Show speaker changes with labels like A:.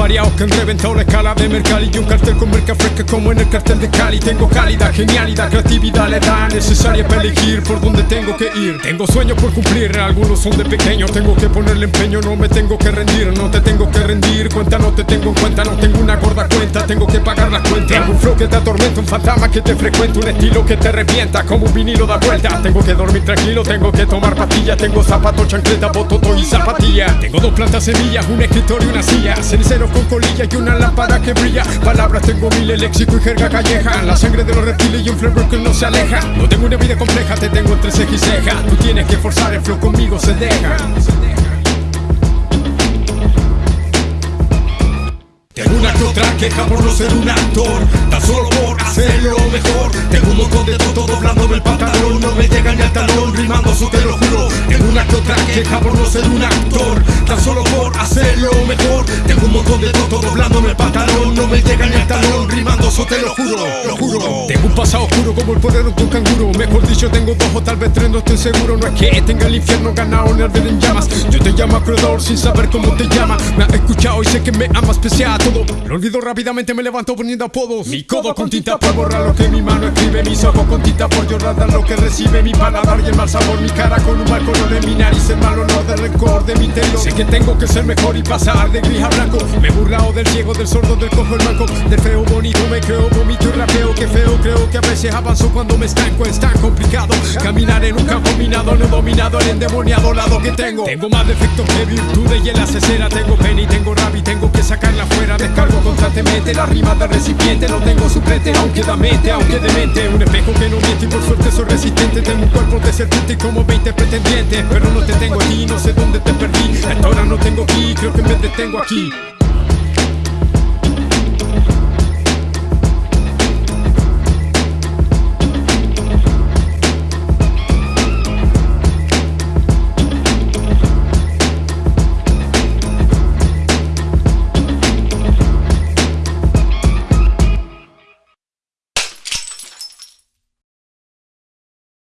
A: Variados que han reventado la escala de Mercalli Y un cartel con merca fresca como en el cartel de Cali. Tengo cálida, genialidad, creatividad, la edad necesaria para elegir por dónde tengo que ir. Tengo sueños por cumplir, algunos son de pequeño Tengo que ponerle empeño, no me tengo que rendir No te tengo que rendir, cuenta no te tengo en cuenta No tengo una gorda cuenta, tengo que pagar la cuenta. Tengo un flow que te atormenta, un fantasma que te frecuenta Un estilo que te revienta, como un vinilo da vuelta. Tengo que dormir tranquilo, tengo que tomar pastillas Tengo zapatos, chancleta, bototo y zapatilla Tengo dos plantas semillas, un escritorio y una silla. Cenicero con colilla y una lámpara que brilla. Palabras tengo mil, léxico y jerga calleja. La sangre de los reptiles y un flavor que no se aleja. No tengo una vida compleja, te tengo entre ceja y ceja. Tú tienes que forzar, el flow conmigo se deja. Tengo una que otra queja por no ser un actor. Tan solo por hacerlo mejor. Tengo un montón de todo doblándome el pantalón. No me llega ni al talón, rimando eso te lo juro queja por no ser un actor. Tan solo por hacerlo mejor. Tengo un montón de todo doblándome el pantalón. No me llega ni al talón, rimando eso te lo juro Lo juro un pasado oscuro como el poder de un canguro. Mejor dicho tengo dos o tal vez tres, no estoy seguro. No es que tenga el infierno ganado ni arder en llamas. Yo te llamo acreedor sin saber cómo te llama. Me has escuchado y sé que me amas especial todo. Lo olvido rápidamente, me levanto poniendo apodos. Mi codo con tinta por borrar lo que mi mano escribe. Mis ojos con tinta por llorar lo que recibe. Mi paladar y el mal sabor, mi cara con un mal color de mi nariz. El mal olor del rencor de mi interior. Sé que tengo que ser mejor y pasar de gris a blanco. Me he burlado del ciego, del sordo, del cojo, el manco. Del feo bonito me creo, que a veces avanzo cuando me estanco Es tan complicado caminar en un campo minado No dominado el endemoniado lado que tengo. Tengo más defectos que virtudes y en la cesera Tengo pena y tengo rabia y tengo que sacarla fuera. Descargo constantemente la rima del recipiente No tengo suplente, aunque da mente, aunque demente. Un espejo que no miente y por suerte soy resistente. Tengo un cuerpo de serpiente y como 20 pretendientes Pero no te tengo aquí, no sé dónde te perdí. Hasta ahora no tengo aquí, creo que me detengo aquí